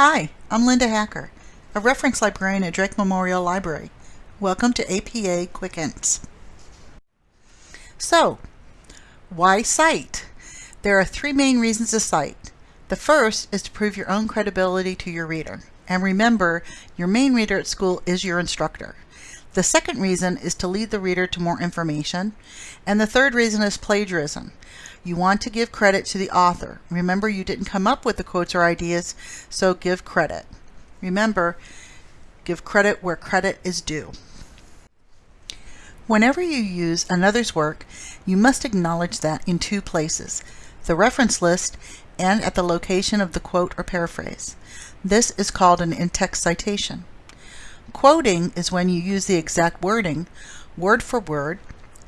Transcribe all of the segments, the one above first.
Hi, I'm Linda Hacker, a reference librarian at Drake Memorial Library. Welcome to APA Quick. So, why cite? There are three main reasons to cite. The first is to prove your own credibility to your reader. And remember, your main reader at school is your instructor. The second reason is to lead the reader to more information. And the third reason is plagiarism. You want to give credit to the author. Remember, you didn't come up with the quotes or ideas, so give credit. Remember, give credit where credit is due. Whenever you use another's work, you must acknowledge that in two places, the reference list and at the location of the quote or paraphrase. This is called an in-text citation. Quoting is when you use the exact wording, word for word,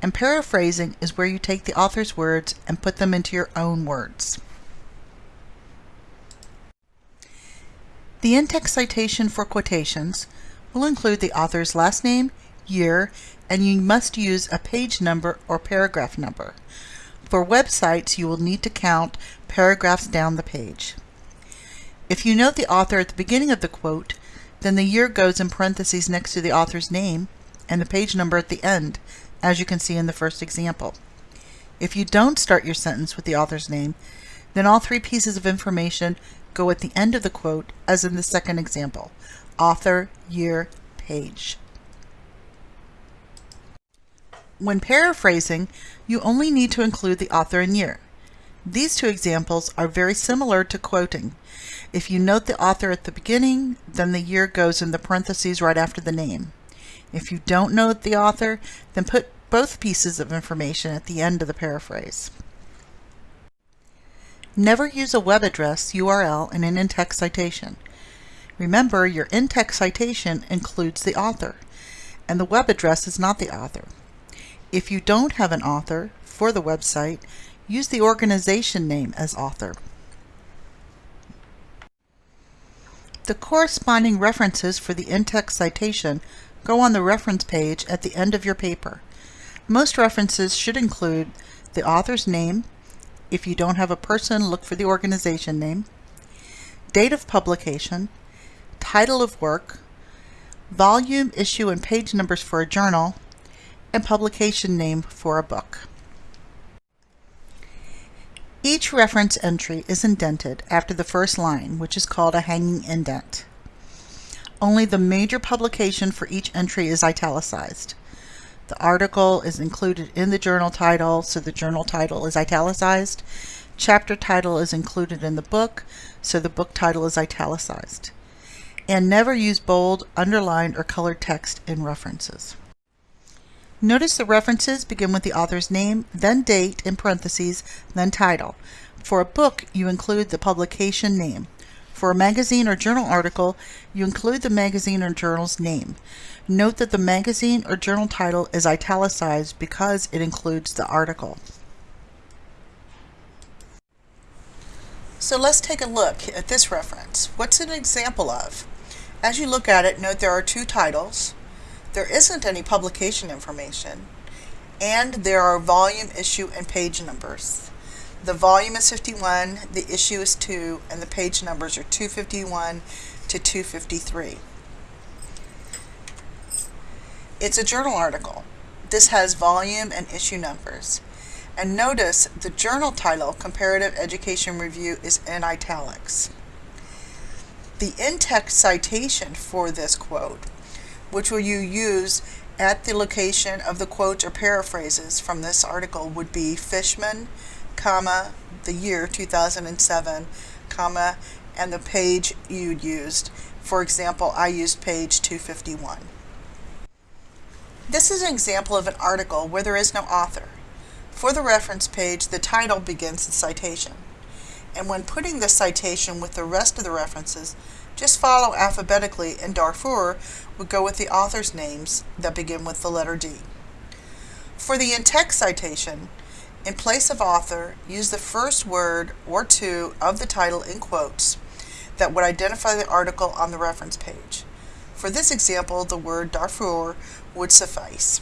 and paraphrasing is where you take the author's words and put them into your own words. The in-text citation for quotations will include the author's last name, year, and you must use a page number or paragraph number. For websites, you will need to count paragraphs down the page. If you note the author at the beginning of the quote, then the year goes in parentheses next to the author's name and the page number at the end, as you can see in the first example. If you don't start your sentence with the author's name, then all three pieces of information go at the end of the quote, as in the second example, author, year, page. When paraphrasing, you only need to include the author and year. These two examples are very similar to quoting. If you note the author at the beginning, then the year goes in the parentheses right after the name. If you don't know the author, then put both pieces of information at the end of the paraphrase. Never use a web address URL in an in-text citation. Remember, your in-text citation includes the author, and the web address is not the author. If you don't have an author for the website, use the organization name as author. The corresponding references for the in-text citation go on the reference page at the end of your paper. Most references should include the author's name. If you don't have a person, look for the organization name. Date of publication, title of work, volume, issue, and page numbers for a journal, and publication name for a book. Each reference entry is indented after the first line, which is called a hanging indent. Only the major publication for each entry is italicized. The article is included in the journal title, so the journal title is italicized. Chapter title is included in the book, so the book title is italicized. And never use bold, underlined, or colored text in references. Notice the references begin with the author's name, then date in parentheses, then title. For a book, you include the publication name. For a magazine or journal article, you include the magazine or journal's name. Note that the magazine or journal title is italicized because it includes the article. So let's take a look at this reference. What's an example of? As you look at it, note there are two titles. There isn't any publication information. And there are volume, issue, and page numbers. The volume is 51, the issue is 2, and the page numbers are 251 to 253. It's a journal article. This has volume and issue numbers. And notice the journal title, Comparative Education Review, is in italics. The in-text citation for this quote, which will you use at the location of the quotes or paraphrases from this article, would be Fishman, comma, the year 2007, comma, and the page you used. For example, I used page 251. This is an example of an article where there is no author. For the reference page, the title begins the citation. And when putting the citation with the rest of the references, just follow alphabetically and Darfur would go with the author's names that begin with the letter D. For the in-text citation, in place of author, use the first word or two of the title in quotes that would identify the article on the reference page. For this example, the word Darfur would suffice.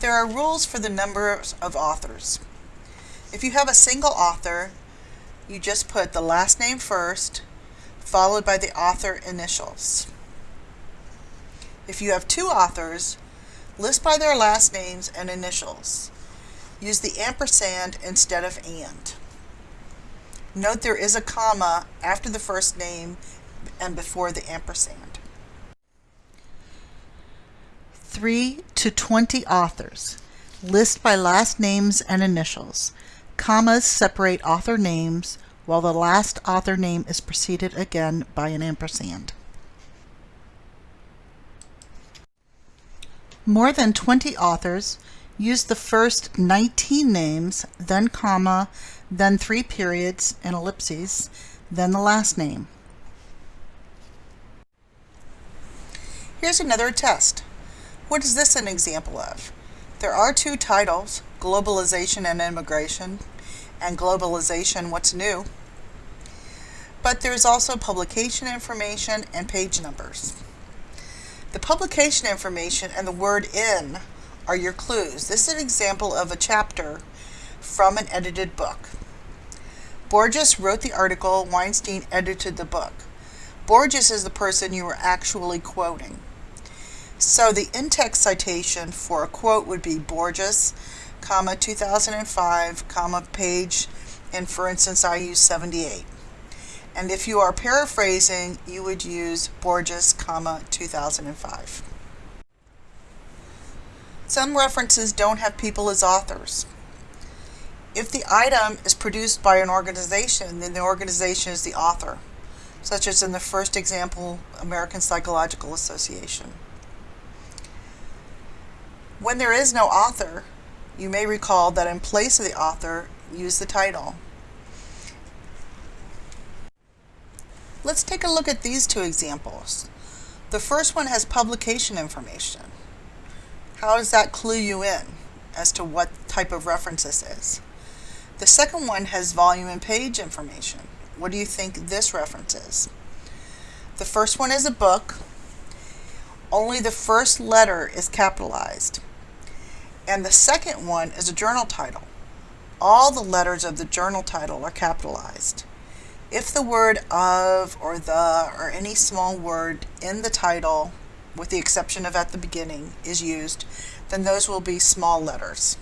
There are rules for the number of authors. If you have a single author, you just put the last name first, followed by the author initials. If you have two authors, list by their last names and initials. Use the ampersand instead of and. Note there is a comma after the first name and before the ampersand. 3 to 20 authors. List by last names and initials. Commas separate author names while the last author name is preceded again by an ampersand. More than 20 authors use the first 19 names, then comma, then three periods and ellipses, then the last name. Here's another test. What is this an example of? There are two titles, Globalization and Immigration, and Globalization, What's New? But there's also publication information and page numbers. The publication information and the word in are your clues. This is an example of a chapter from an edited book. Borjas wrote the article, Weinstein edited the book. Borjas is the person you are actually quoting. So the in-text citation for a quote would be Borjas, comma, 2005, comma, page, and for instance, I use 78. And if you are paraphrasing, you would use Borjas, comma, 2005. Some references don't have people as authors. If the item is produced by an organization, then the organization is the author, such as in the first example, American Psychological Association. When there is no author, you may recall that in place of the author, use the title. Let's take a look at these two examples. The first one has publication information. How does that clue you in as to what type of reference this is? The second one has volume and page information. What do you think this reference is? The first one is a book. Only the first letter is capitalized. And the second one is a journal title. All the letters of the journal title are capitalized. If the word of or the or any small word in the title, with the exception of at the beginning, is used, then those will be small letters.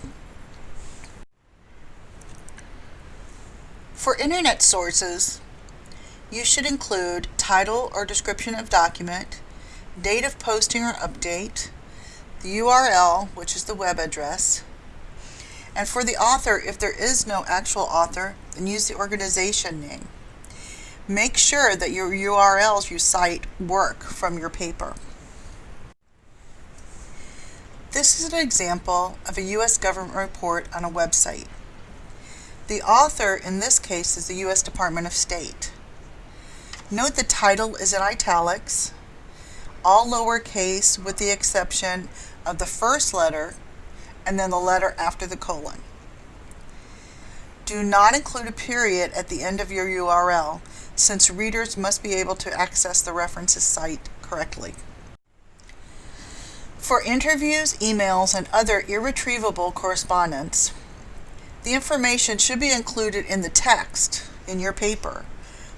For internet sources, you should include title or description of document, date of posting or update, the URL, which is the web address, and for the author, if there is no actual author, then use the organization name. Make sure that your URLs you cite work from your paper. This is an example of a U.S. government report on a website. The author in this case is the U.S. Department of State. Note the title is in italics, all lowercase with the exception of the first letter and then the letter after the colon. Do not include a period at the end of your URL since readers must be able to access the references site correctly. For interviews, emails, and other irretrievable correspondence, the information should be included in the text in your paper,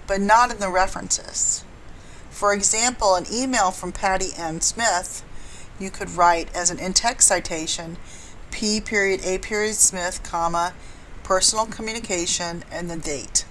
but not in the references. For example, an email from Patty N. Smith you could write as an in-text citation P period A period Smith, comma, personal communication, and the date.